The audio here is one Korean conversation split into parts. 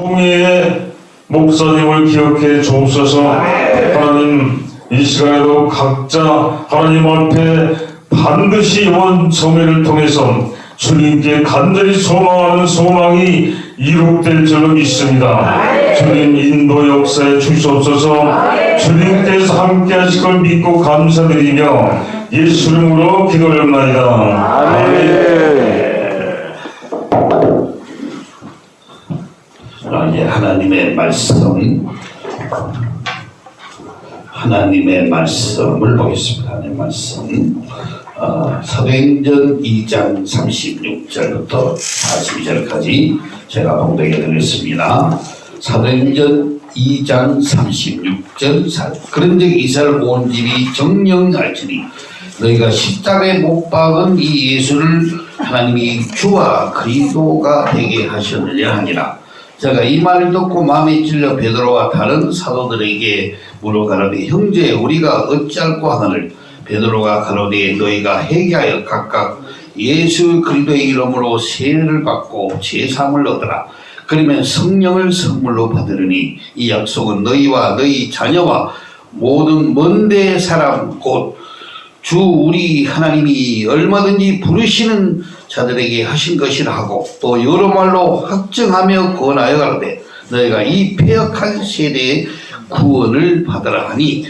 총회의 목사님을 기억해 주옵소서 하나님 이 시간에도 각자 하나님 앞에 반드시 이번 총회를 통해서 주님께 간절히 소망하는 소망이 이룩될 줄로 믿습니다. 주님 인도 역사에 주시옵소서 주님께서 함께 하실 걸 믿고 감사드리며 예수 이름으로 기도합나이다. 아멘. 아, 예, 하나님의 말씀 하나님의 말씀을 보겠습니다. 하나님의 말씀 어, 사도행전 2장 36절부터 42절까지 제가 봉독해 드렸습니다. 사도행전 2장 36절 사- 그런즉 이스라엘 온 집이 정령할지니 너희가 십자가에 못 박은 이 예수를 하나님이 주와 그리스도가 되게 하셨느냐 하니라 제가 이 말을 듣고 마음에 찔려 베드로와 다른 사도들에게 물어가라되 형제 우리가 어찌할꼬 하늘 베드로가 가로되 너희가 회개하여 각각 예수 그리스도의 이름으로 세례를 받고 제삼을 얻으라. 그러면 성령을 선물로 받으리니 이 약속은 너희와 너희 자녀와 모든 먼데 사람 곧 주 우리 하나님이 얼마든지 부르시는 자들에게 하신 것이라 하고 또 여러 말로 확증하며 권하여 가로되 너희가 이 폐역한 세대의 구원을 받으라 하니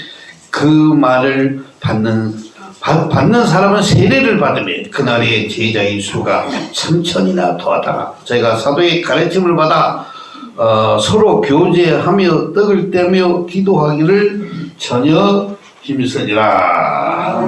그 말을 받는 받- 받는 사람은 세례를 받으면 그날의 제자의 수가 천천이나 더하다가 저희가 사도의 가르침을 받아 어, 서로 교제하며 떡을 떼며 기도하기를 전혀 힘쓰리라.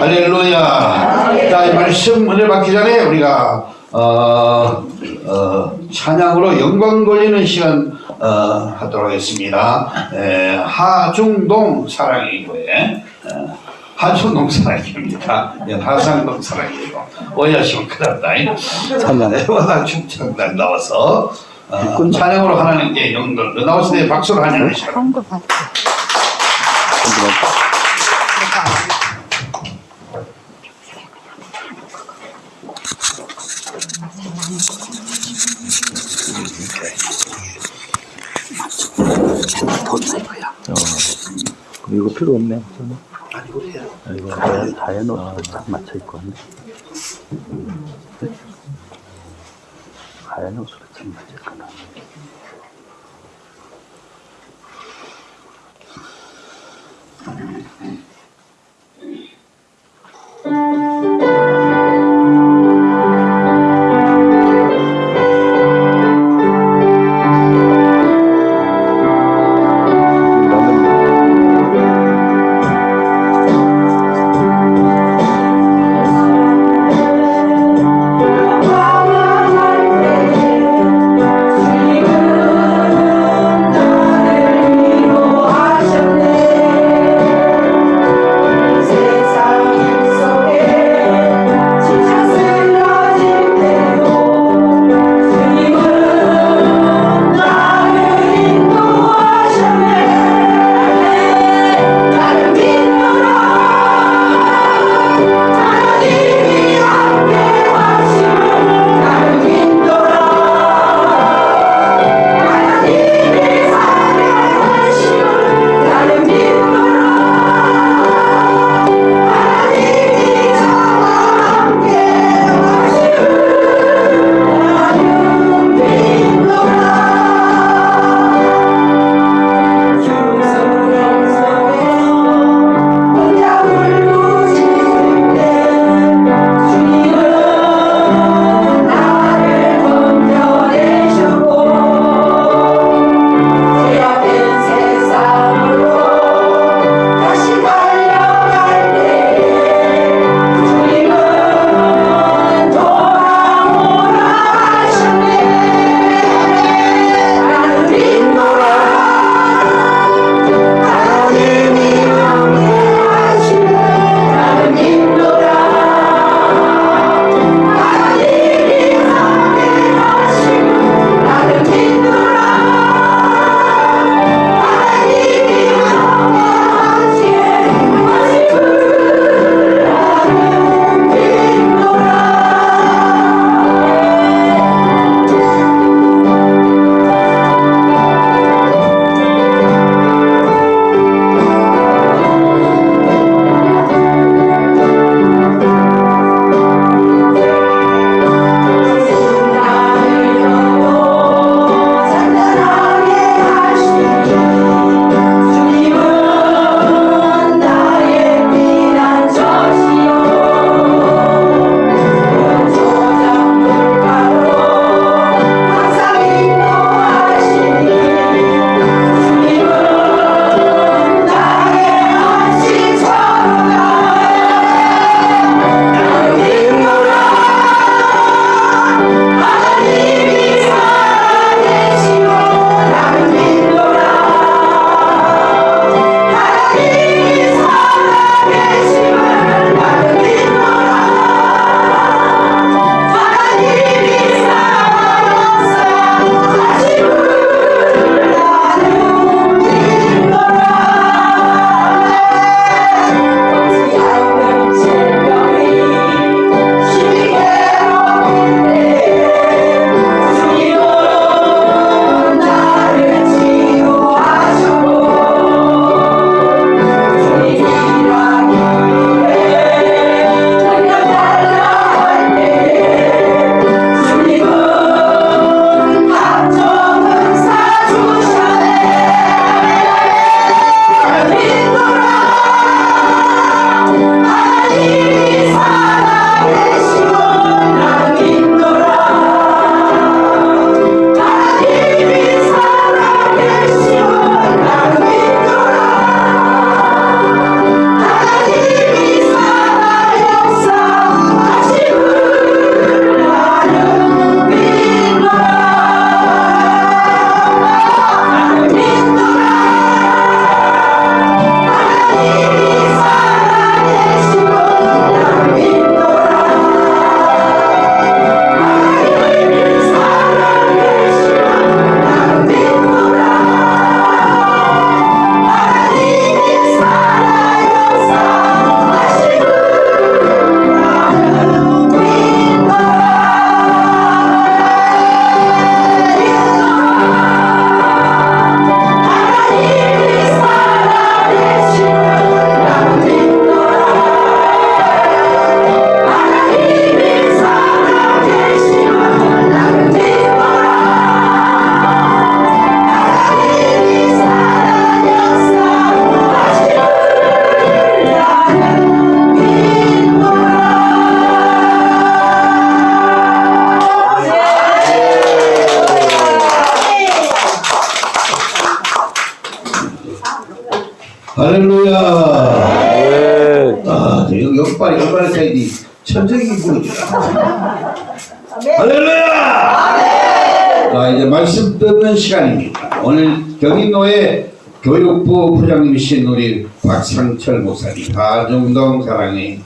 할렐루야. 자, 이 말씀 은혜 받기 전에 우리가 어, 어, 찬양으로 영광 돌리는 시간 어, 하도록 하겠습니다. 에, 하중동 사랑의 교회. 어, 하중동 사랑입니다. 예, 하상동 사랑이고 오야시면 큰일 났다. 찬양. 워낙 충청단 나와서 어, 찬양으로 하나님께 영광 나오실 때 박수로 하는 시간. 한거 봤어. 이거 필요 없네. 저는. 아니 그래요. 이거 다, 다 해놓고 딱 맞춰 있고 하네. 하얀 옷으로 참 맞을까나. 박상철 목사님, 가정동 사랑의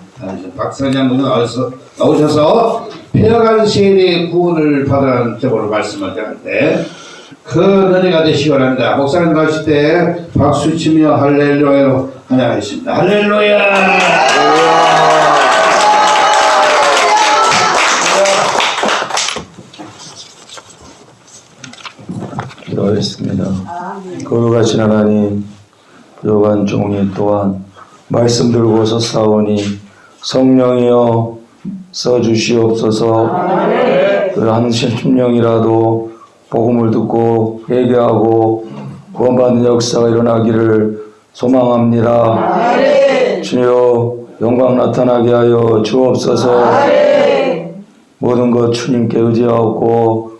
박사장님 나오셔서, 나오셔서 폐허간 세대의 구원을 받으라는 제목으로 말씀을 드렸는데 그 은혜가 되시기 바랍니다. 목사님 가실 때 박수 치며 할렐루야로 환영하겠습니다. 할렐루야! 종이 또한 말씀 들고 서사오니 성령이여 써주시옵소서 그한 심령이라도 복음을 듣고 회개하고 구원받는 역사가 일어나기를 소망합니다. 주여 영광 나타나게 하여 주옵소서 모든 것 주님께 의지하고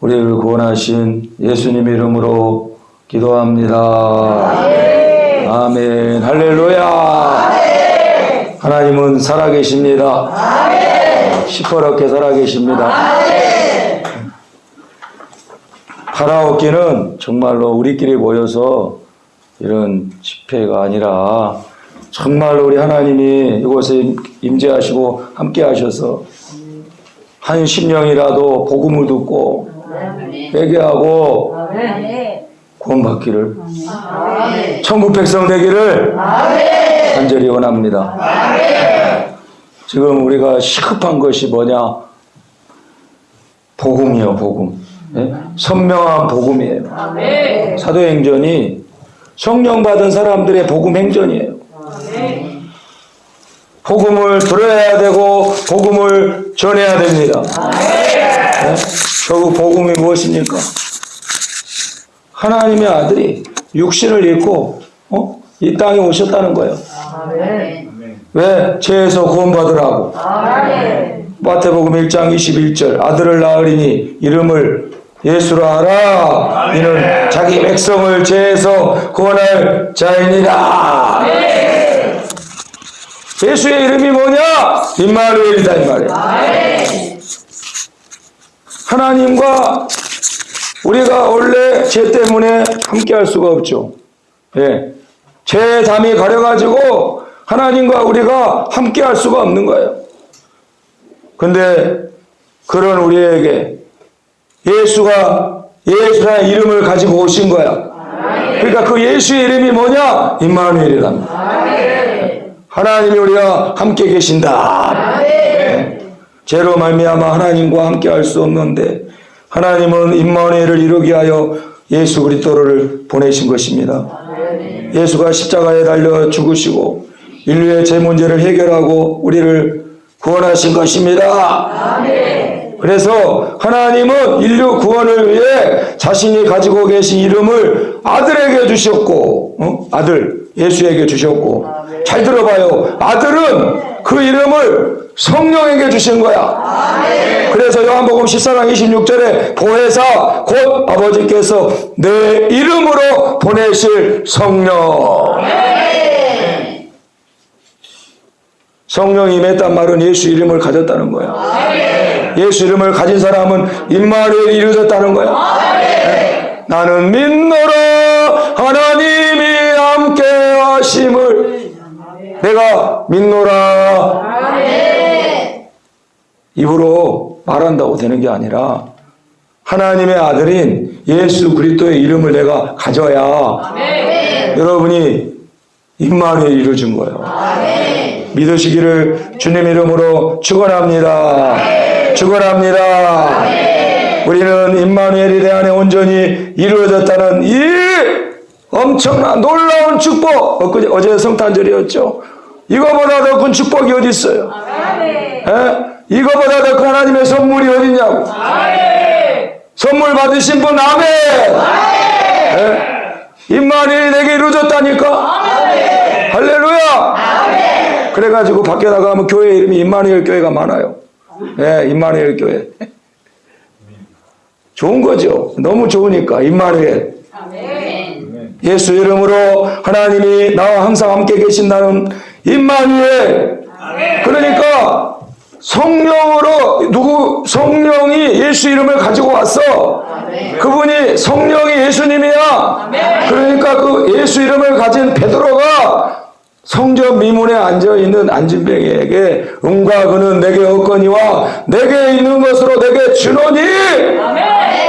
우리를 구원하신 예수님 이름으로 기도합니다. 아멘. 할렐루야. 하나님은 살아계십니다. 시퍼렇게 살아계십니다. 파라오키는 정말로 우리끼리 모여서 이런 집회가 아니라 정말로 우리 하나님이 이곳에 임재하시고 함께 하셔서 한 심령이라도 복음을 듣고 회개하고 구원받기를 천국 백성 되기를 간절히 원합니다. 지금 우리가 시급한 것이 뭐냐? 복음이요, 복음. 예? 선명한 복음이에요. 사도행전이 성령 받은 사람들의 복음 행전이에요. 복음을 들어야 되고 복음을 전해야 됩니다. 네? 결국 복음이 무엇입니까? 하나님의 아들이 육신을 입고 어? 이 땅에 오셨다는 거예요. 왜? 죄에서 구원받으라고. 마태복음 1장 21절 아들을 낳으리니 이름을 예수로 하라 이는 자기 백성을 죄에서 구원할 자이니라 예수의 이름이 뭐냐? 임마누엘이다 이 말이에요 하나님과 우리가 원래 죄 때문에 함께 할 수가 없죠 예. 죄의 담이 가려가지고 하나님과 우리가 함께 할 수가 없는 거예요 근데 그런 우리에게 예수가 예수라는 이름을 가지고 오신 거야. 그러니까 그 예수의 이름이 뭐냐? 임마누엘이랍니다. 하나님이 우리와 함께 계신다. 죄로 말미암아 하나님과 함께 할 수 없는데 하나님은 임마누엘을 이루게 하여 예수 그리스도를 보내신 것입니다. 예수가 십자가에 달려 죽으시고 인류의 죄 문제를 해결하고 우리를 구원하신 것입니다. 그래서 하나님은 인류 구원을 위해 자신이 가지고 계신 이름을 아들에게 주셨고, 어? 아들, 예수에게 주셨고, 잘 들어봐요. 아들은 그 이름을 성령에게 주신 거야. 그래서 요한복음 14장 26절에 보혜사 곧 아버지께서 내 이름으로 보내실 성령. 성령이 임했단 말은 예수 이름을 가졌다는 거야. 예수 이름을 가진 사람은 임마누엘이 이루어졌다는 거야. 네? 나는 믿노라 하나님이 함께 하심을 내가 믿노라 입으로 말한다고 되는 게 아니라 하나님의 아들인 예수 그리스도의 이름을 내가 가져야 여러분이 임마누엘 이루어진 거예요. 믿으시기를 주님 이름으로 축원합니다. 축원합니다. 우리는 임마누엘이 내 안에 온전히 이루어졌다는 이 엄청난 놀라운 축복. 어제 성탄절이었죠. 이거보다 더 큰 축복이 어디 있어요? 에? 이거보다 더 큰 하나님의 선물이 어딨냐고. 선물 받으신 분 아멘. 에? 임마누엘이 내게 이루어졌다니까. 할렐루야. 그래가지고 밖에 나가면 교회 이름이 임마누엘 교회가 많아요. 예, 임마누엘 교회. 좋은 거죠. 너무 좋으니까 임마누엘. 예수 이름으로 하나님이 나와 항상 함께 계신다는 임마누엘 그러니까 성령으로 누구 성령이 예수 이름을 가지고 왔어. 그분이 성령이 예수님이야. 그러니까 그 예수 이름을 가진 베드로가 성전 미문에 앉아 있는 안진뱅이에게 음과 그는 내게 없거니와 내게 있는 것으로 내게 주노니.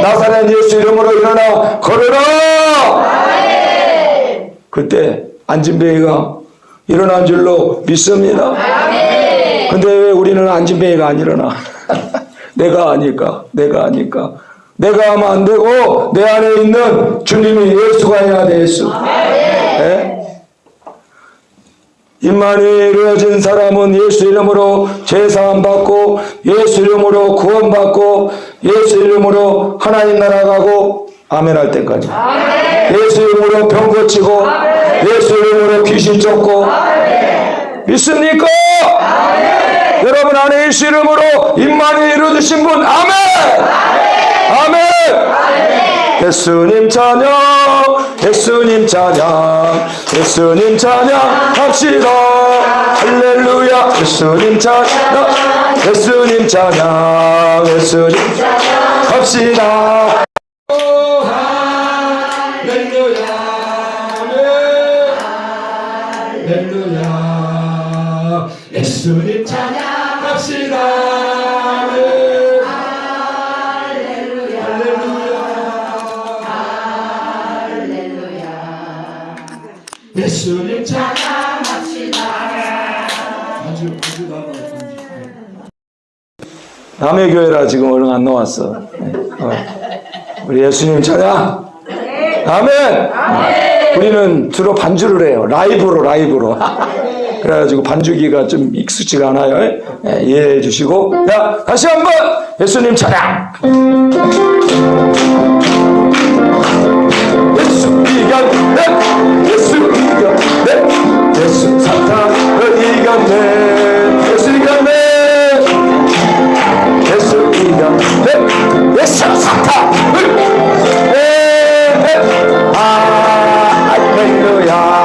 나사렛 예수 이름으로 일어나 걸어라. 그때 안진뱅이가 일어난 줄로 믿습니다 근데 왜 우리는 안진뱅이가 안 일어나? 내가 아니까? 내가 아니까? 내가 하면 안 되고 내 안에 있는 주님이 예수가 해야 돼 예수. 예? 임마누엘 이루어진 사람은 예수 이름으로 제사함 받고 예수 이름으로 구원 받고 예수 이름으로 하나님 나라 가고 아멘 할 때까지. 예수 이름으로 병 고치고 예수 이름으로 귀신 쫓고 믿습니까? 여러분 안에 예수 이름으로 임마누엘 이루어주신 분 아멘. 아멘. 예수님 찬양 예수님 찬양 예수님 찬양 합시다. 할렐루야. 예수님 찬양 예수님 찬양 예수님 합시다 예수님 찬양합시다. 예수님 찬양합시다. 아주 아주 나가 남의 교회라 지금 얼른 안 나왔어. 네. 어. 우리 예수님 찬양. 아멘. 우리는 주로 반주를 해요. 라이브로 라이브로 그래가지고 반주기가 좀 익숙지가 않아요. 예, 이해해 주시고. 자 다시 한번 예수님 찬양. 예수 이겼네 예수 이겼네 예수 사탄을 이겼네 예수 이겼네 예수 이겼네 예수 사탄을 네, 아 할렐루야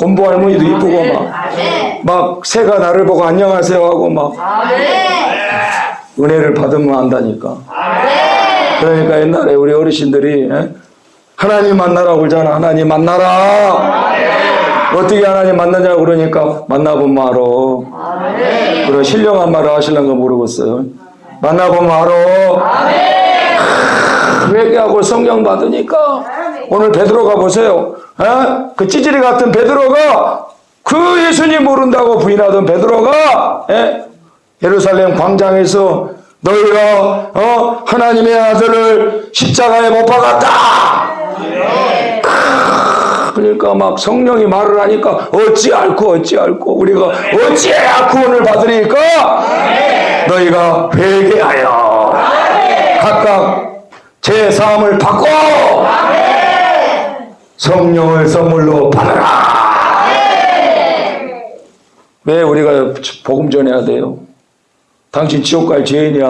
이쁘고 막 곤보 할머니도 이쁘고 막. 막 새가 나를 보고 안녕하세요 하고 막. 은혜를 받으면 안다니까. 그러니까 옛날에 우리 어르신들이 예? 하나님 만나라고 그러잖아. 하나님 만나라. 어떻게 하나님 만나냐고 그러니까 만나보면 알아. 그런 신령한 말을 하시는 거 모르겠어요. 만나보면 알아. 회개하고 성령 받으니까 오늘 베드로가 보세요. 에? 그 찌질이 같은 베드로가 그 예수님 모른다고 부인하던 베드로가 에? 예루살렘 광장에서 너희가 어? 하나님의 아들을 십자가에 못 박았다 그러니까 막 성령이 말을 하니까 어찌 알고 어찌 알고 우리가 어찌해야 구원을 받으니까 너희가 회개하여 각각 제 사함을 받고 성령을 선물로 받아라 왜 우리가 복음 전해야 돼요 당신 지옥 갈 죄인이야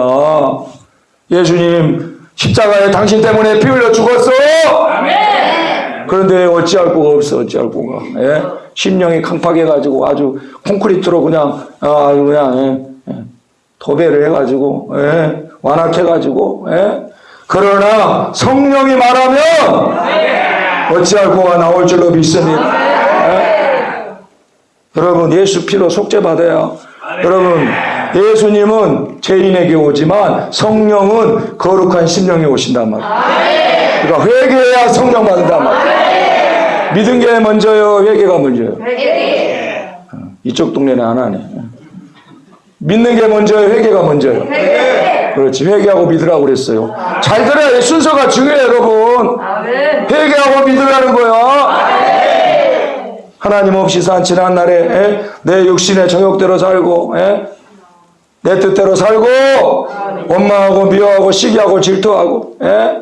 예수님 십자가에 당신 때문에 피 흘려 죽었어 그런데 어찌할 구가 없어 어찌할 구가 예? 심령이 강팍해가지고 아주 콘크리트로 그냥 아, 아주 그냥 예? 예. 도배를 해가지고 예? 완악해가지고 예? 그러나 성령이 말하면 어찌할 구가 나올 줄로 믿습니다. 예? 여러분 예수 피로 속죄받아야. 여러분 예수님은 죄인에게 오지만 성령은 거룩한 심령에 오신단 말이에요. 그러니까 회개해야 성령 받는단 말이에요. 믿은 게 먼저요 회개가 먼저요? 어, 이쪽 동네는 안 하네. 믿는 게 먼저요 회개가 먼저요 그렇지 회개하고 믿으라고 그랬어요 잘 들어야 돼. 순서가 중요해요 여러분 회개하고 믿으라는 거야 하나님 없이 산 지난 날에 에? 내 육신의 정욕대로 살고 에? 내 뜻대로 살고 원망하고 미워하고 시기하고 질투하고 에?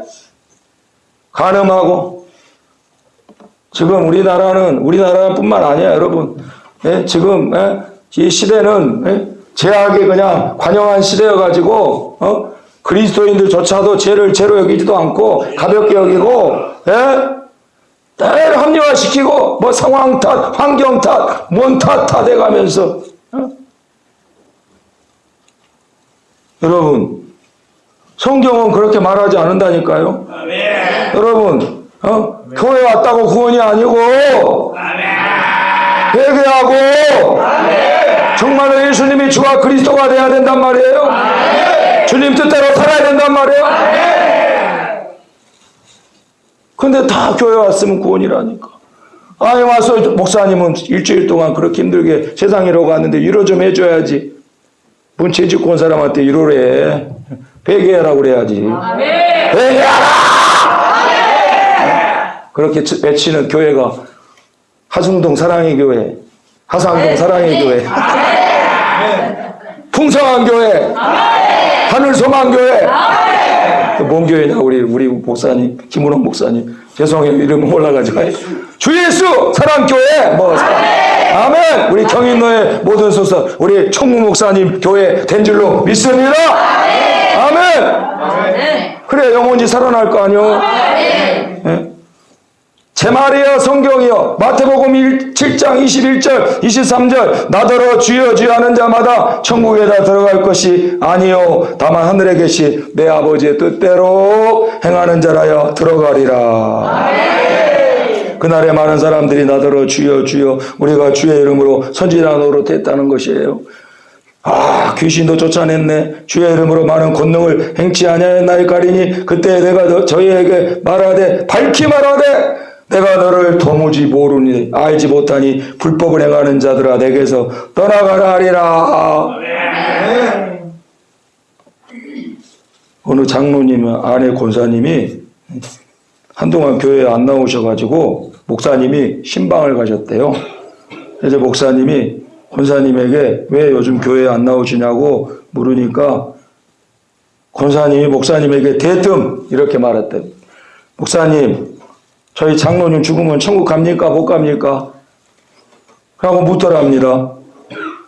간음하고 지금 우리나라는 우리나라뿐만 아니야 여러분 예? 지금 예? 이 시대는 예? 죄악이 그냥 관영한 시대여가지고 어? 그리스도인들조차도 죄를 죄로 여기지도 않고 가볍게 여기고 예? 늘 합리화시키고 뭐 상황 탓, 환경 탓, 뭔탓다 돼가면서 어? 여러분 성경은 그렇게 말하지 않는다니까요. 여러분 어? 교회 왔다고 구원이 아니고 회개하고 정말로 예수님이 주와 그리스도가 돼야 된단 말이에요. 주님 뜻대로 살아야 된단 말이에요. 근데 다 교회 왔으면 구원이라니까. 아니 와서 목사님은 일주일 동안 그렇게 힘들게 세상이라고 왔는데 위로 좀 해줘야지. 뭔 죄짓고 온 사람한테 위로래. 회개하라고 그래야지. 회개하라! 그렇게 외치는 교회가 하승동 사랑의 교회, 하상동 사랑의 교회, 풍성한 교회, 하늘 소망 교회. 뭔 교회냐 우리 우리 목사님 김은홍 목사님. 죄송해요 이름 올라가지고. 주 예수 사랑 교회. 뭐. 아멘. 우리 경인노의 모든 소서 우리 총무 목사님 교회 된 줄로 믿습니다. 아멘. 그래 영혼이 살아날 거 아니요 예? 제 말이여 성경이여 마태복음 1, 7장 21절 23절 나더러 주여 주여 하는 자마다 천국에다 들어갈 것이 아니요 다만 하늘에 계시 내 아버지의 뜻대로 행하는 자라여 들어가리라. 그날에 많은 사람들이 나더러 주여 주여 우리가 주의 이름으로 선지자 노릇했다는 것이에요. 아 귀신도 쫓아냈네. 주의 이름으로 많은 권능을 행치 아니하였나이까리니 그때 내가 너- 저희에게 말하되 밝히 말하되 내가 너를 도무지 모르니 알지 못하니 불법을 행하는 자들아 내게서 떠나가라 하리라. 어느 장로님 아내 권사님이 한동안 교회에 안 나오셔가지고 목사님이 신방을 가셨대요. 그래서 목사님이 권사님에게 왜 요즘 교회에 안 나오시냐고 물으니까 권사님이 목사님에게 대뜸 이렇게 말했대. 목사님, 저희 장로님 죽으면 천국 갑니까? 못 갑니까? 라고 묻더랍니다.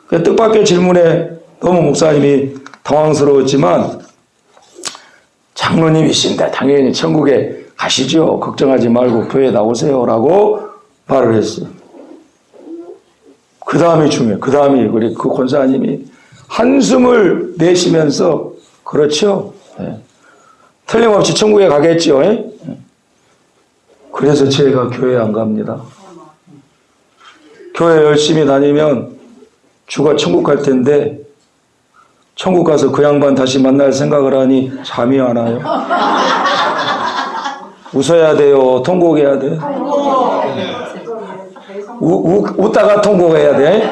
그 뜻밖의 질문에 너무 목사님이 당황스러웠지만 장로님이신데 당연히 천국에 가시죠. 걱정하지 말고 교회 나오세요. 라고 말을 했어요. 그 다음이 중요해요. 그 다음이 우리 그 권사님이 한숨을 내쉬면서 그렇죠. 예. 틀림없이 천국에 가겠죠. 예? 그래서 제가 교회 안 갑니다. 교회 열심히 다니면 주가 천국 갈 텐데 천국 가서 그 양반 다시 만날 생각을 하니 잠이 안 와요. 웃어야 돼요. 통곡해야 돼. 우, 우, 웃다가 통곡해야 돼.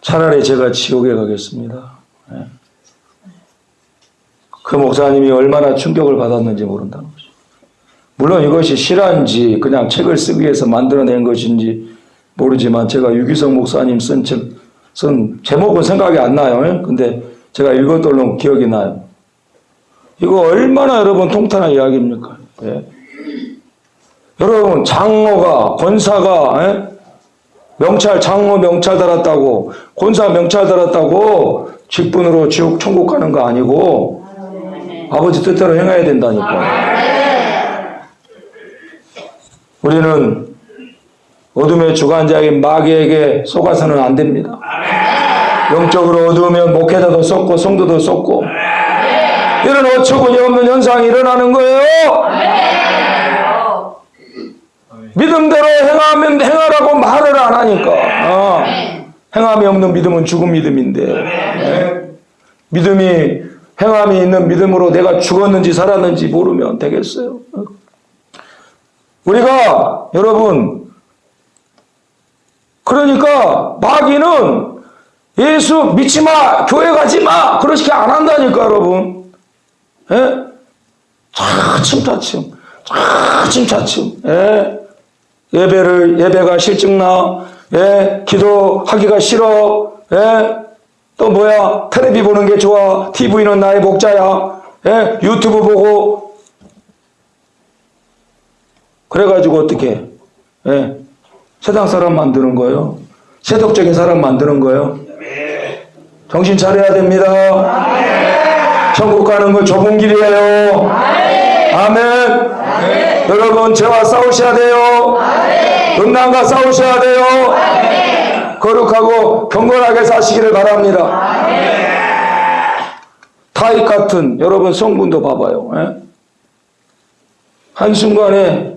차라리 제가 지옥에 가겠습니다. 예. 그 목사님이 얼마나 충격을 받았는지 모른다는 거죠. 물론 이것이 실화인지 그냥 책을 쓰기 위해서 만들어낸 것인지 모르지만 제가 유기성 목사님 쓴 책, 쓴 제목은 생각이 안 나요. 예? 근데 제가 읽었던 기억이 나요. 이거 얼마나 여러분 통탄한 이야기입니까? 예. 여러분 장로가 권사가 예? 명찰 장로 명찰 달았다고 권사 명찰 달았다고 직분으로 지옥 천국 가는 거 아니고 아버지 뜻대로 행해야 된다니까. 우리는 어둠의 주관자인 마귀에게 속아서는 안 됩니다. 영적으로 어두우면 목회자도 쏟고 성도도 쏟고 이런 어처구니 없는 현상이 일어나는 거예요. 믿음대로 행하면 행하라고 말을 안 하니까. 어. 행함이 없는 믿음은 죽은 믿음인데. 네. 믿음이 행함이 있는 믿음으로 내가 죽었는지 살았는지 모르면 되겠어요. 우리가 여러분 그러니까 마귀는 예수 믿지 마, 교회 가지 마, 그렇게 안 한다니까 여러분. 예? 차츰차츰, 차츰차츰. 예? 예배를 예배가 실증나, 예? 기도하기가 싫어, 예? 또 뭐야 텔레비 보는 게 좋아, TV는 나의 목자야, 예? 유튜브 보고 그래가지고 어떻게? 예? 세상 사람 만드는 거예요. 세속적인 사람 만드는 거예요. 정신 차려야 됩니다. 천국 가는 건 좁은 길이에요. 아멘. 여러분 죄와 싸우셔야 돼요. 음란과 싸우셔야 돼요. 거룩하고 경건하게 사시기를 바랍니다. 타입 같은 여러분 성분도 봐봐요. 예? 한순간에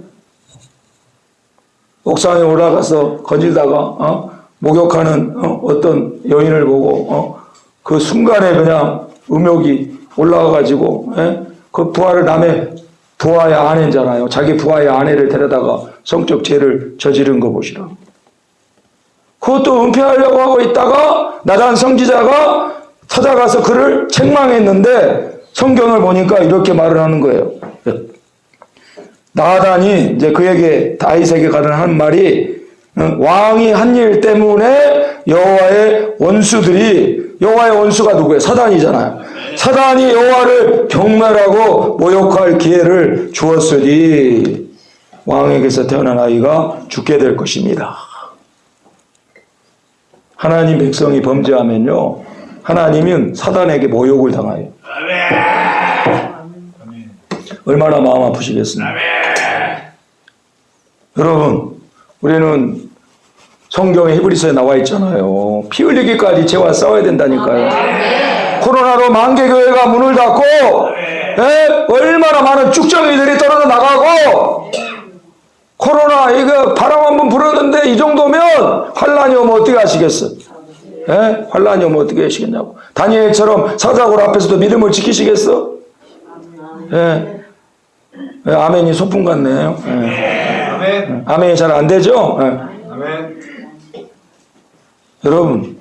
옥상에 올라가서 거닐다가 어? 목욕하는 어? 떤 여인을 보고 어? 그 순간에 그냥 음욕이 올라와가지고 예? 그 부하를 남의 부하의 아내잖아요. 자기 부하의 아내를 데려다가 성적 죄를 저지른 거 보시라. 그것도 은폐하려고 하고 있다가 나단 성지자가 찾아가서 그를 책망했는데 성경을 보니까 이렇게 말을 하는 거예요. 나단이 이제 그에게 다윗에게 가는 한 말이 어, 왕이 한 일 때문에 여호와의 원수들이 여호와의 원수가 누구예요? 사단이잖아요. 사단이 여호와를 경멸하고 모욕할 기회를 주었으니 왕에게서 태어난 아이가 죽게 될 것입니다. 하나님 백성이 범죄하면요. 하나님은 사단에게 모욕을 당하요. 얼마나 마음 아프시겠습니까? 여러분, 우리는 성경에 히브리서에 나와 있잖아요. 피 흘리기까지 죄와 싸워야 된다니까요. 코로나로 만개 교회가 문을 닫고 예? 얼마나 많은 쭉정이들이 떨어져 나가고 코로나 이거 바람 한번 불었는데 이 정도면 환란이 오면 어떻게 하시겠어? 예? 환란이 오면 어떻게 하시겠냐고. 다니엘처럼 사자굴 앞에서도 믿음을 지키시겠어? 예. 예, 아멘이 소풍 같네요. 예. 아멘이 잘 안 되죠? 예. 여러분,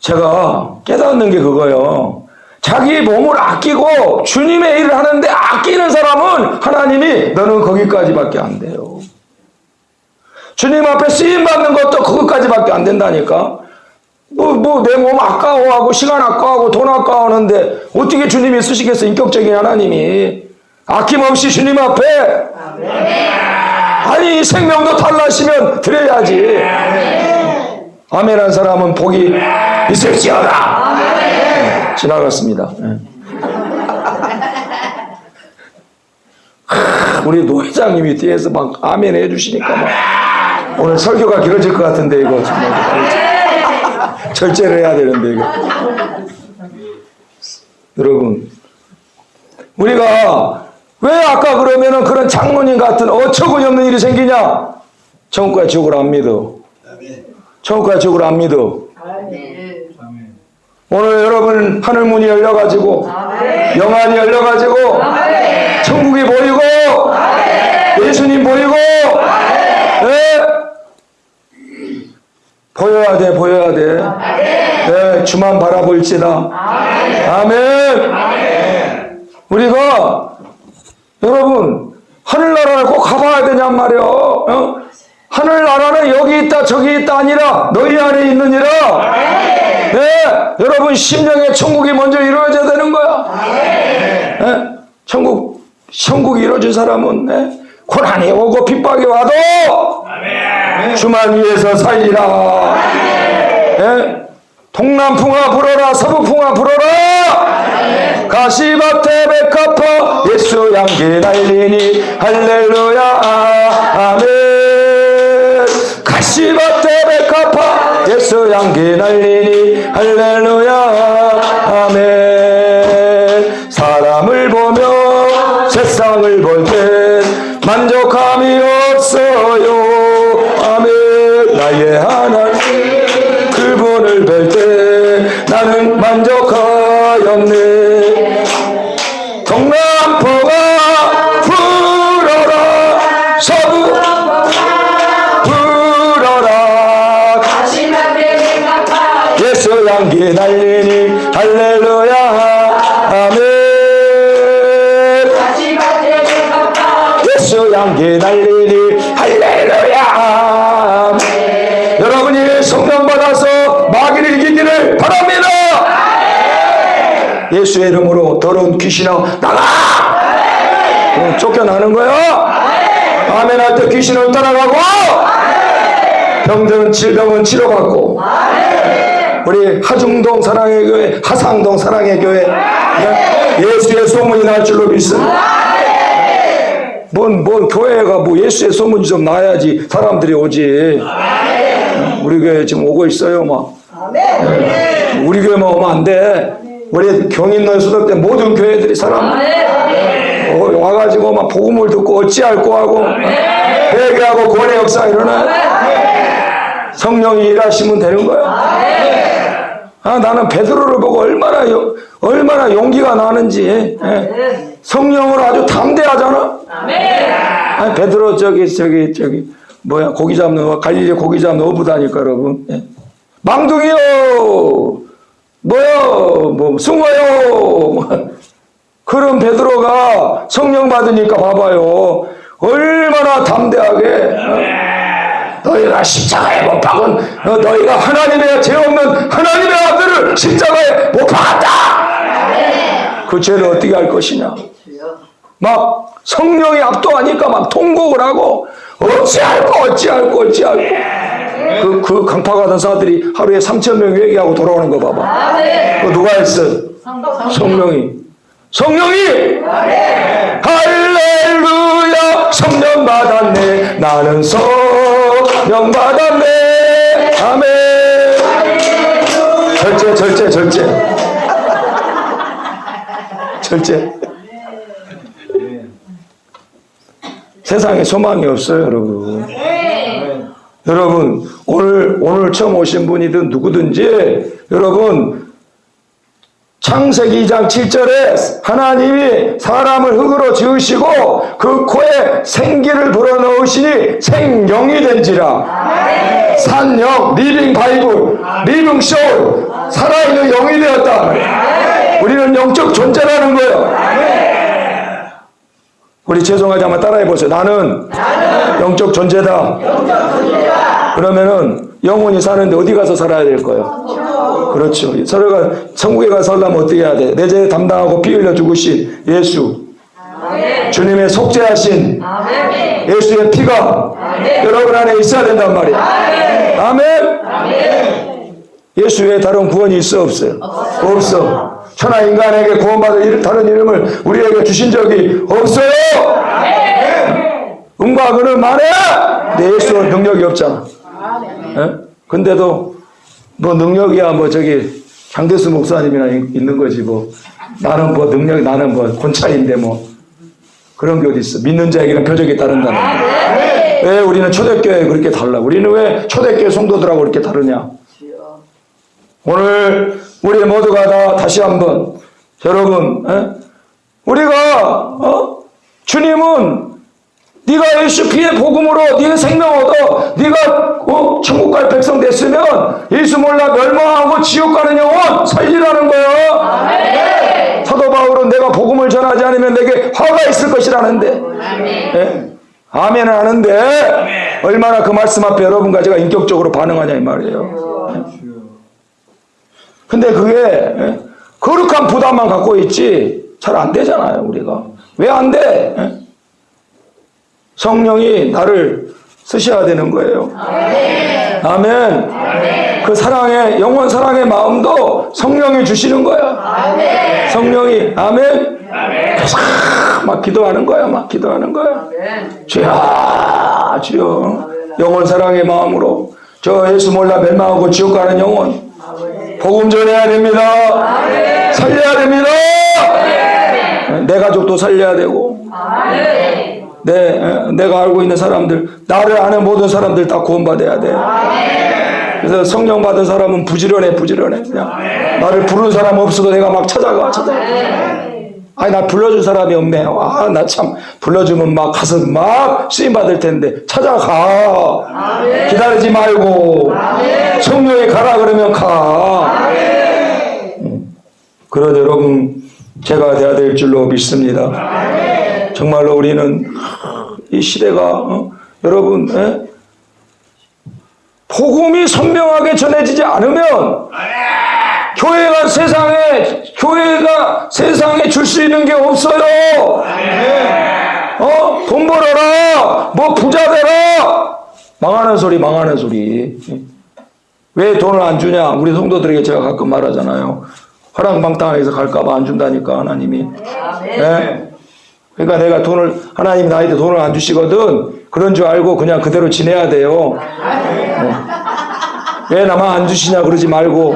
제가 깨닫는 게 그거예요. 자기 몸을 아끼고 주님의 일을 하는데 아끼는 사람은 하나님이 너는 거기까지밖에 안 돼요. 주님 앞에 쓰임 받는 것도 그것까지밖에 안 된다니까. 뭐, 뭐, 내 몸 아까워하고, 시간 아까워하고, 돈 아까워하는데, 어떻게 주님이 쓰시겠어, 인격적인 하나님이. 아낌없이 주님 앞에 아니 생명도 달라시면 드려야지. 아멘한 사람은 복이 있을지어다. 지나갔습니다. 예. 하, 우리 노 회장님이 뒤에서 막 아멘 해주시니까 막 오늘 설교가 길어질 것 같은데 이거 정말. 절제를 해야 되는데 이거. 여러분 우리가 왜 아까 그러면은 그런 장로님 같은 어처구니 없는 일이 생기냐? 천국과 지옥을 안 믿어. 천국과 지옥을 안 믿어 오늘 여러분 하늘 문이 열려가지고 영안이 열려가지고 천국이 보이고 예수님 보이고 예? 보여야 돼 보여야 돼. 예, 주만 바라볼지다 아멘. 우리가 여러분 하늘나라를 꼭 가봐야 되냔 말이요. 어? 하늘나라는 여기 있다 저기 있다 아니라 너희 안에 있느니라 네, 여러분 심령의 천국이 먼저 이루어져야 되는 거야. 네? 천국 천국이 이루어진 사람은 네? 고난이 오고 핍박이 와도 주만 위해서 살리라. 예? 동남풍아 불어라 서북풍아 불어라. 가시밭에 백합화 예수 양기 날리니. 할렐루야. 아멘. 백합화 예수 양기 날리니 할렐루야 아멘. 사람을 보며 세상을 볼땐 할렐루야. 아멘. 예수 향기 날리니 할렐루야. 아멘. 여러분이 성령 받아서 마귀를 이기기를 바랍니다. 예수의 이름으로 더러운 귀신아 나가! 어, 쫓겨나는 거야? 아멘. 할 때 귀신은 떠나가고 병든 질병은 치료받고 우리 하중동 사랑의 교회 하상동 사랑의 교회. 예수의 소문이 날 줄로 믿습니다. 뭔, 뭔 교회가 뭐 예수의 소문이 좀 나야지 사람들이 오지. 우리 교회 지금 오고 있어요 막 우리 교회만 오면 안돼. 우리 경인노 수덕대 모든 교회들이 사람. 어, 와가지고 막 복음을 듣고 어찌할꼬 하고 회개하고 구원의 역사 일어나 성령이 일하시면 되는 거야 아, 나는 베드로를 보고 얼마나 요- 얼마나 용기가 나는지 예. 성령으로 아주 담대하잖아. 아니, 베드로 저기 저기 저기 뭐야 고기 잡는 거 갈릴리 고기 잡는 어부다니까 여러분. 예. 망둥이요! 뭐요? 뭐 숭어요! 그런 베드로가 성령 받으니까 봐봐요. 얼마나 담대하게 어? 너희가 십자가에 못 박은 어, 너희가 하나님의 죄 없는 하나님의 아들을 십자가에 못 박았다! 그 죄를 어떻게 할 것이냐? 막 성령이 압도하니까 막 통곡을 하고 어찌할꼬 어찌할꼬 어찌할꼬 그, 그 강파 가던 사람들이 하루에 3천 명 회개하고 돌아오는 거 봐봐. 그 누가 했어? 성령이. 성령이! 할렐루야! 성령 받았네. 나는 성 령 받았네. 아멘. 절제 절제 절제. 절제. 세상에 소망이 없어요 여러분. 여러분 오늘 오늘 처음 오신 분이든 누구든지 여러분 창세기 2장 7절에 하나님이 사람을 흙으로 지으시고 그 코에 생기를 불어넣으시니 생령이 된지라. 산영 living Bible living soul 살아있는 영이 되었다. 우리는 영적 존재라는 거예요. 우리 죄송하지 한번 따라해 보세요. 나는 영적 존재다 그러면은 영혼이 사는데 어디 가서 살아야 될 거예요? 그렇죠. 서로가 천국에 가서 살려면 어떻게 해야 돼? 내 죄 담당하고 피 흘려 죽으신 예수. 주님의 속죄하신 예수의 피가 여러분 안에 있어야 된단 말이야. 아멘. 예수 외에 다른 구원이 있어 없어요? 없어. 천하 인간에게 구원받을 일- 다른 이름을 우리에게 주신 적이 없어요. 음과 그는 말해. 내 예수는 능력이 없잖아. 예? 근데도 뭐 능력이야 뭐 저기 장대수 목사님이나 있- 있는 거지 뭐 나는 뭐 능력 나는 뭐 권차인데 뭐 그런 게 어디 있어? 믿는 자에게는 표적이 따른다는 거. 왜 우리는 초대교회 그렇게 달라? 우리는 왜 초대교회 성도들하고 그렇게 다르냐? 오늘 우리 모두가 다 다시 한번 여러분 에? 우리가 어? 주님은 네가 예수 피의 복음으로 네가 생명 얻어 네가 어? 천국 갈 백성 됐으면 예수 몰라 멸망하고 지옥 가는 영혼 살리라는 거예요. 사도 바울은 내가 복음을 전하지 않으면 내게 화가 있을 것이라는데 예? 아멘은 하는데 얼마나 그 말씀 앞에 여러분과 제가 인격적으로 반응하냐 이 말이에요. 근데 그게 예? 거룩한 부담만 갖고 있지 잘 안 되잖아요 우리가 왜 안 돼? 예? 성령이 나를 쓰셔야 되는 거예요. 아멘. 그 사랑의 영원 사랑의 마음도 성령이 주시는 거야. 성령이 아멘. 그래서 막 기도하는 거야, 막 기도하는 거야. 주야, 주여, 영원 사랑의 마음으로 저 예수 몰라 멸망하고 지옥 가는 영혼 복음 전해야 됩니다. 살려야 됩니다. 내 가족도 살려야 되고 내, 에, 내가 알고 있는 사람들, 나를 아는 모든 사람들 다 구원받아야 돼. 그래서 성령 받은 사람은 부지런해, 부지런해. 그냥 나를 부르는 사람 없어도 내가 막 찾아가, 찾아가. 아니, 나 불러준 사람이 없네. 아, 나 참, 불러주면 막 가서 막 쓰임 받을 텐데. 찾아가. 기다리지 말고. 성령이 가라 그러면 가. 음. 그런 여러분, 제가 돼야 될 줄로 믿습니다. 정말로 우리는 이 시대가 어? 여러분 예? 복음이 선명하게 전해지지 않으면 교회가 세상에 교회가 세상에 줄 수 있는 게 없어요. 어? 돈 벌어라. 뭐 부자 되라. 망하는 소리 망하는 소리. 왜 돈을 안 주냐? 우리 성도들에게 제가 가끔 말하잖아요. 화랑방탕에서 갈까봐 안 준다니까 하나님이. 예? 그러니까 내가 돈을 하나님 나한테 돈을 안 주시거든 그런 줄 알고 그냥 그대로 지내야 돼요. 네. 왜 나만 안 주시냐 그러지 말고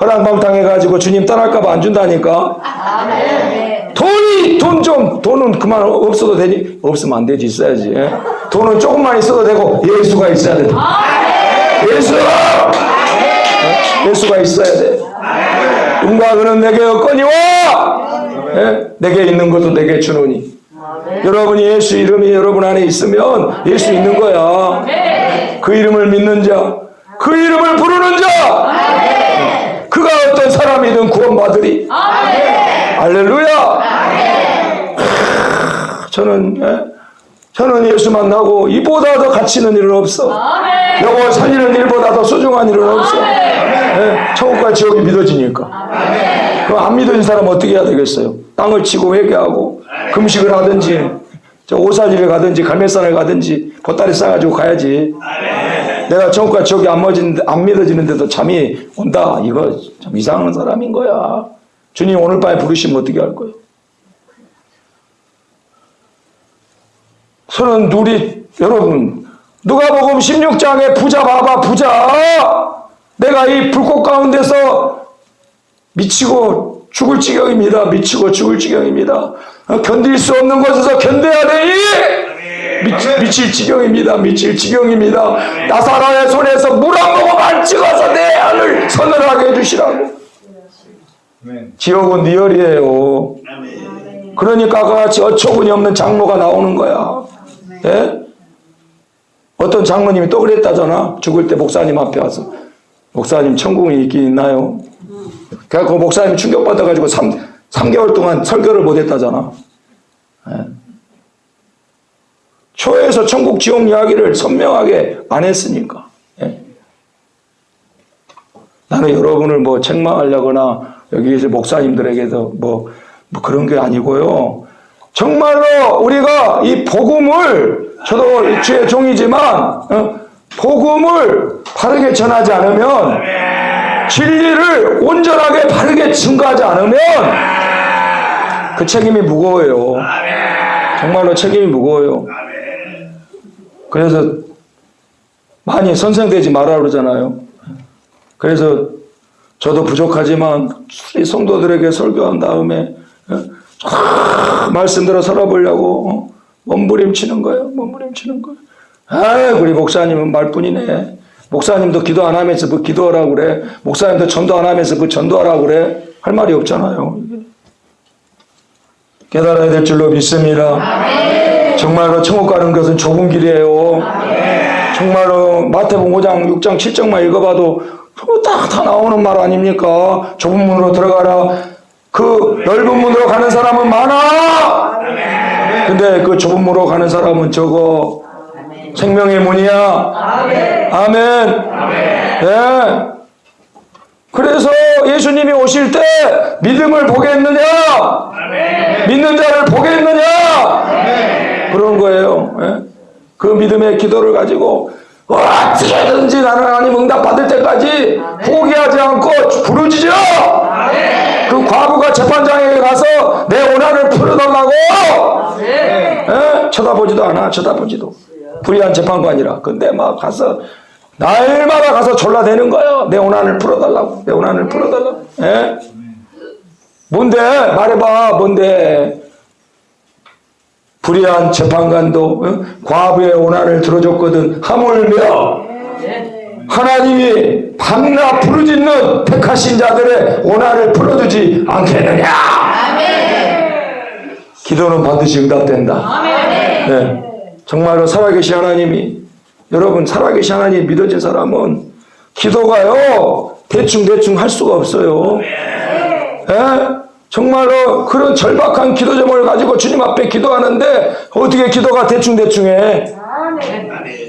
허랑방탕해 가지고 주님 떠날까봐 안 준다니까. 돈이 돈 좀 돈은 그만 없어도 되니 없으면 안 되지 있어야지. 예? 돈은 조금만 있어도 되고 예수가 있어야 돼. 예수 예? 예수가 있어야 돼. 음과 그는 내게 없거니와 예? 내게 있는 것도 내게 주노니. 여러분이 예수 이름이 여러분 안에 있으면 예수 있는 거야. 그 이름을 믿는 자 그 이름을 부르는 자. 그가 어떤 사람이든 구원받으리. 할렐루야. 저는 예? 저는 예수 만나고 이보다 더 가치 있는 일은 없어. 영혼 살리는 일보다 더 소중한 일은 없어. 예? 천국과 지옥이 믿어지니까 그럼 안 믿어진 사람 어떻게 해야 되겠어요? 땅을 치고 회개하고 금식을 하든지 저 오사지를 가든지 갈매산을 가든지 보따리 싸가지고 가야지. 내가 천국과 지옥이 안, 믿어지는데, 안 믿어지는데도 잠이 온다. 이거 참 이상한 사람인 거야. 주님 오늘 밤에 부르시면 어떻게 할 거예요? 저는 우리 여러분 누가복음 16장에 부자 봐봐 부자 내가 이 불꽃 가운데서 미치고 죽을 지경입니다. 미치고 죽을 지경입니다. 어, 견딜 수 없는 곳에서 견뎌야 되니 미, 미칠 지경입니다. 미칠 지경입니다. 나사로의 손에서 물 한 모금만 찍어서 내 안을 서늘하게 해주시라고. 지옥은 리얼이에요. 그러니까 같이 어처구니 없는 장로가 나오는 거야. 예? 어떤 장로님이 또 그랬다잖아. 죽을 때 목사님 앞에 와서. 목사님 천국이 있긴 있나요? 그래갖고 목사님이 충격받아가지고 3, 3개월 동안 설교를 못했다잖아. 예. 초에서 천국 지옥 이야기를 선명하게 안 했으니까. 예. 나는 여러분을 뭐 책망하려거나 여기에서 목사님들에게서 뭐, 뭐 그런 게 아니고요. 정말로 우리가 이 복음을 저도 주의 종이지만 어, 복음을 바르게 전하지 않으면 진리를 온전하게 바르게 증거하지 않으면 그 책임이 무거워요. 정말로 책임이 무거워요. 그래서 많이 선생되지 말아 그러잖아요. 그래서 저도 부족하지만 우리 성도들에게 설교한 다음에 어, 아, 말씀대로 살아보려고 어, 몸부림치는 거예요. 몸부림치는 거예요. 아, 우리 목사님은 말뿐이네. 목사님도 기도 안 하면서 뭐 기도하라고 그래. 목사님도 전도 안 하면서 뭐 전도하라고 그래. 할 말이 없잖아요. 깨달아야 될 줄로 믿습니다. 정말로 천국 가는 것은 좁은 길이에요. 정말로 마태복음 5장, 6장, 7장만 읽어봐도 딱다 나오는 말 아닙니까? 좁은 문으로 들어가라. 그 넓은 문으로 가는 사람은 많아. 근데 그 좁은 문으로 가는 사람은 적어. 생명의 문이야. 아멘. 예. 그래서 예수님이 오실 때 믿음을 보겠느냐? 믿는 자를 보겠느냐? 그런 거예요. 예? 그 믿음의 기도를 가지고 어떻게든지 나는 하나님 응답 받을 때까지 포기하지 않고 부르짖어. 그 과부가 재판장에 가서 내 원한을 풀어달라고. 예? 쳐다보지도 않아. 쳐다보지도. 불의한 재판관이라. 근데 막 가서 날마다 가서 졸라대는 거예요. 내 원한을 풀어달라고. 내 원한을 풀어달라고. 예? 뭔데? 말해봐. 뭔데? 불의한 재판관도 어? 과부의 원한을 들어줬거든. 하물며 하나님이 밤낮 부르짖는 택하신 자들의 원한을 풀어주지 않겠느냐. 기도는 반드시 응답된다. 네. 정말로 살아계신 하나님이 여러분 살아계신 하나님 믿어진 사람은 기도가요 대충 대충 할 수가 없어요. 예? 정말로 그런 절박한 기도 제목을 가지고 주님 앞에 기도하는데 어떻게 기도가 대충 대충해?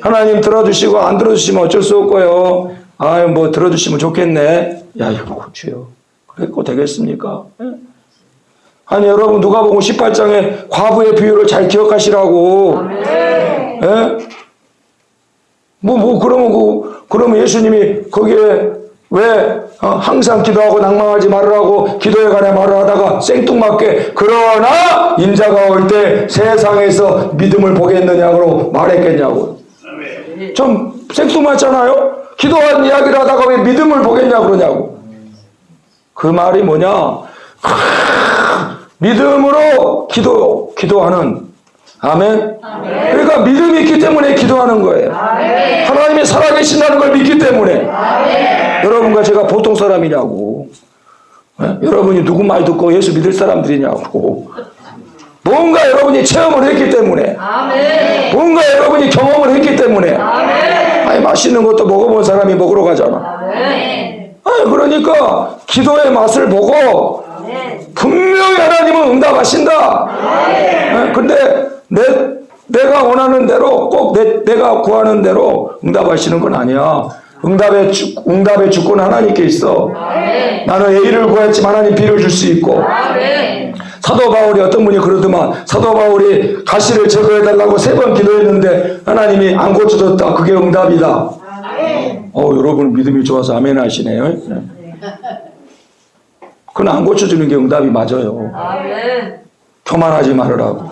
하나님 들어주시고 안 들어주시면 어쩔 수 없고요. 아유 뭐 들어주시면 좋겠네. 야 이거 주요. 그랬고 되겠습니까? 예? 아니 여러분 누가복음 18장에 과부의 비유를 잘 기억하시라고. 예? 뭐, 뭐, 그러면, 그, 그러면 예수님이 거기에 왜 어, 항상 기도하고 낭망하지 말으라고 기도에 관해 말을 하다가 생뚱맞게 그러나 인자가 올 때 세상에서 믿음을 보겠느냐고 말했겠냐고. 좀 생뚱맞잖아요? 기도한 이야기를 하다가 왜 믿음을 보겠냐 그러냐고. 그 말이 뭐냐? 믿음으로 기도, 기도하는 아멘. 그러니까 믿음이 있기 때문에 기도하는 거예요. 하나님이 살아계신다는 걸 믿기 때문에. 여러분과 제가 보통 사람이냐고. 예? 여러분이 누구 말 듣고 예수 믿을 사람들이냐고. 뭔가 여러분이 체험을 했기 때문에. 뭔가 여러분이 경험을 했기 때문에. 아니 맛있는 것도 먹어본 사람이 먹으러 가잖아. 아니 그러니까 기도의 맛을 보고 분명히 하나님은 응답하신다. 예? 근데 내, 내가 원하는 대로 꼭 내, 내가 구하는 대로 응답하시는 건 아니야. 응답의, 주, 응답의 주권 하나님께 있어. 나는 A를 구했지만 하나님 B를 줄 수 있고. 사도 바울이 어떤 분이 그러더만 사도 바울이 가시를 제거해달라고 세 번 기도했는데 하나님이 안 고쳐줬다. 그게 응답이다. 어, 여러분 믿음이 좋아서 아멘 하시네요. 네. 그건 안 고쳐주는 게 응답이 맞아요. 교만하지 말으라고.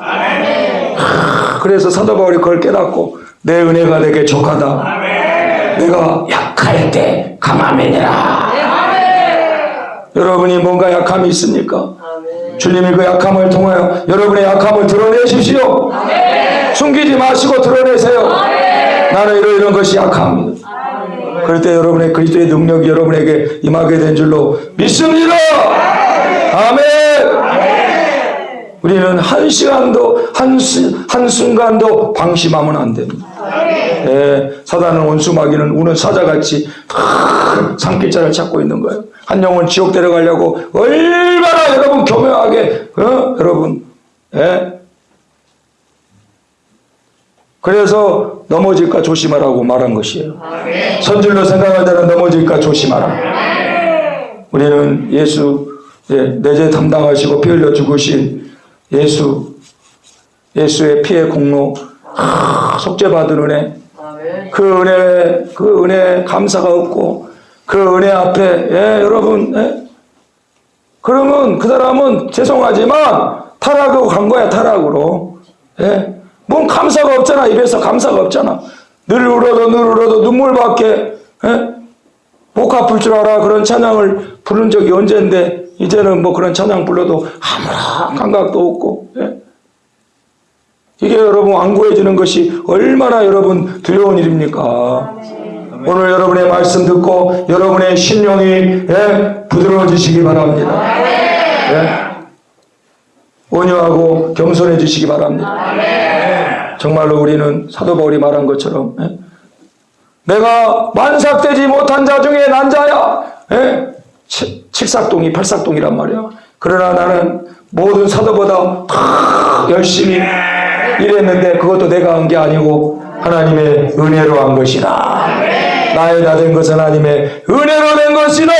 하, 그래서 사도 바울이 그걸 깨닫고 내 은혜가 내게 족하다. 내가 약할 때 강함이니라. 여러분이 뭔가 약함이 있습니까? 주님이 그 약함을 통하여 여러분의 약함을 드러내십시오. 숨기지 마시고 드러내세요. 나는 이런 이런 것이 약합니다. 그럴 때 여러분의 그리스도의 능력이 여러분에게 임하게 된 줄로 믿습니다. 아멘. 우리는 한 시간도 한, 수, 한 순간도 방심하면 안 됩니다. 예, 사단은 원수 마귀는 우는 사자같이 산길자를 찾고 있는 거예요. 한 영혼 지옥 데려가려고 얼마나 여러분 교묘하게 어? 여러분 예? 그래서 넘어질까 조심하라고 말한 것이에요. 선질로 생각할 때는 넘어질까 조심하라. 우리는 예수 예, 내죄 담당하시고 피 흘려 죽으신 예수 예수의 피의 공로 아, 속죄받은 은혜 그 은혜 그 은혜 감사가 없고 그 은혜 앞에 예, 여러분 예? 그러면 그 사람은 죄송하지만 타락하고 간 거야 타락으로 예? 뭔 감사가 없잖아 입에서 감사가 없잖아 늘 울어도 늘 울어도 눈물밖에 예? 목 아플 줄 알아 그런 찬양을 부른 적이 언젠데 이제는 뭐 그런 찬양 불러도 아무런 감각도 없고 예? 이게 여러분 완고해지는 것이 얼마나 여러분 두려운 일입니까? 오늘 여러분의 말씀 듣고 여러분의 신령이 예, 부드러워지시기 바랍니다. 예? 온유하고 겸손해지시기 바랍니다. 정말로 우리는 사도 바울이 말한 것처럼 예? 내가 만삭되지 못한 자 중에 난 자야. 예? 치- 칠삭동이 팔삭동이란 말이야. 그러나 나는 모든 사도보다 더 열심히 일했는데 그것도 내가 한 게 아니고 하나님의 은혜로 한 것이다. 나의 다 된 것은 하나님의 은혜로 된 것이다.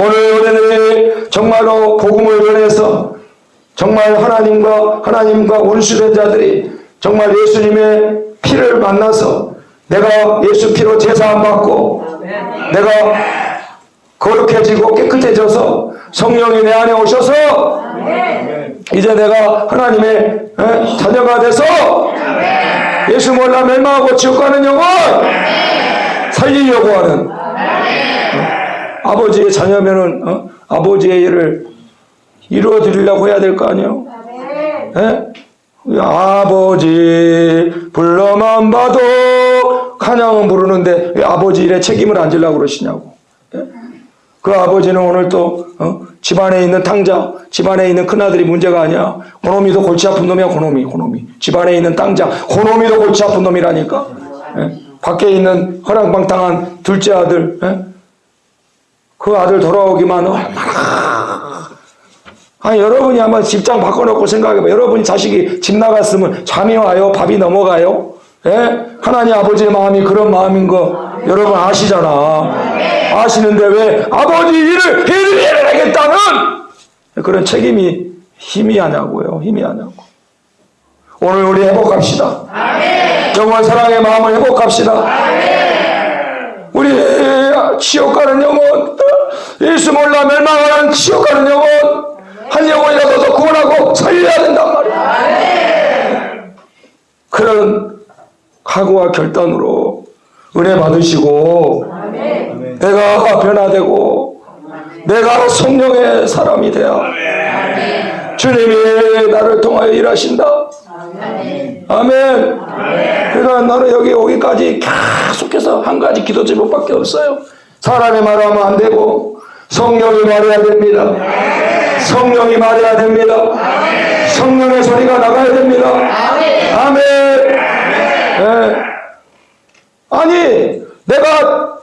오늘 우리는 정말로 복음을 전해서 정말 하나님과 하나님과 원수된 자들이 정말 예수님의 피를 만나서 내가 예수 피로 제사함 받고 내가 거룩해지고 깨끗해져서 성령이 내 안에 오셔서 이제 내가 하나님의 에, 자녀가 돼서 예수 몰라 멸망하고 지옥 가는 영혼 살리려고 하는 어? 아버지의 자녀면은 어? 아버지의 일을 이루어 드리려고 해야 될 거 아니에요? 예? 아버지 불러만 봐도 찬양은 부르는데 왜 아버지 일에 책임을 안 지려고 그러시냐고 예? 그 아버지는 오늘 또 어? 집안에 있는 탕자 집안에 있는 큰아들이 문제가 아니야 고놈이도 골치 아픈 놈이야 고놈이 고놈이 집안에 있는 땅자 고놈이도 골치 아픈 놈이라니까 예? 밖에 있는 허랑방탕한 둘째 아들 예? 그 아들 돌아오기만 얼마나 아니 여러분이 한번 집장 바꿔놓고 생각해봐. 여러분이 자식이 집 나갔으면 잠이 와요? 밥이 넘어가요? 예? 하나님 아버지의 마음이 그런 마음인 거 여러분 아시잖아. 아시는데 왜 아버지 일을 해드려야겠다는 그런 책임이 힘이 하냐고요. 힘이 하냐고. 오늘 우리 회복합시다. 영원 사랑의 마음을 회복합시다. 우리 지옥 가는 영혼, 예수 몰라 멸망하는 지옥 가는 영혼, 한 영혼이라도 더 구원하고 살려야 된단 말이야. 그런 각오와 결단으로 은혜 받으시고, 내가 변화되고, 내가 성령의 사람이 되어, 주님이 나를 통하여 일하신다. 아멘. 그러니까 나는 여기 오기까지 계속해서 한 가지 기도 제목밖에 없어요. 사람이 말하면 안 되고 성령이 말해야 됩니다. 성령이 말해야 됩니다. 성령의 소리가 나가야 됩니다. 아멘. 예. 아니 내가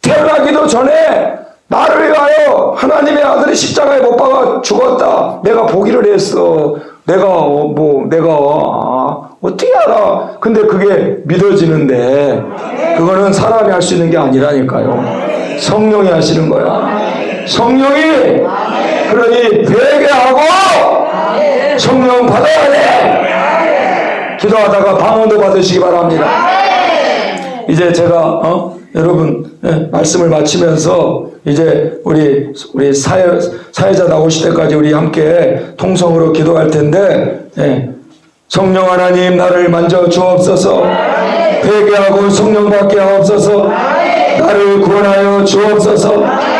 태어나기도 전에 나를 위하여 하나님의 아들이 십자가에 못 박아 죽었다. 내가 보기를 했어. 내가 어, 뭐 내가 아, 어떻게 알아? 근데 그게 믿어지는데 그거는 사람이 할 수 있는 게 아니라니까요. 성령이 하시는 거야. 성령이 그러니 회개하고 성령 받아야 돼. 기도하다가 방언도 받으시기 바랍니다. 이제 제가 어? 여러분 예, 말씀을 마치면서 이제 우리 우리 사회 사회자 나오실 때까지 우리 함께 통성으로 기도할 텐데 예, 성령 하나님 나를 만져 주옵소서 회개하고 성령 받게 하옵소서 나를 구원하여 주옵소서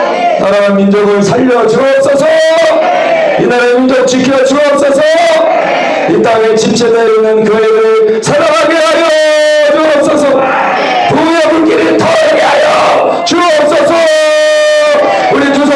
나라 민족을 살려 주옵소서. 이 나라의 민족 지켜 주옵소서. 이 땅에 침체되어 있는 교회를 사랑하게 하여 주옵소서. 부의 불길이 터지게 하여 주옵소서. 우리 두손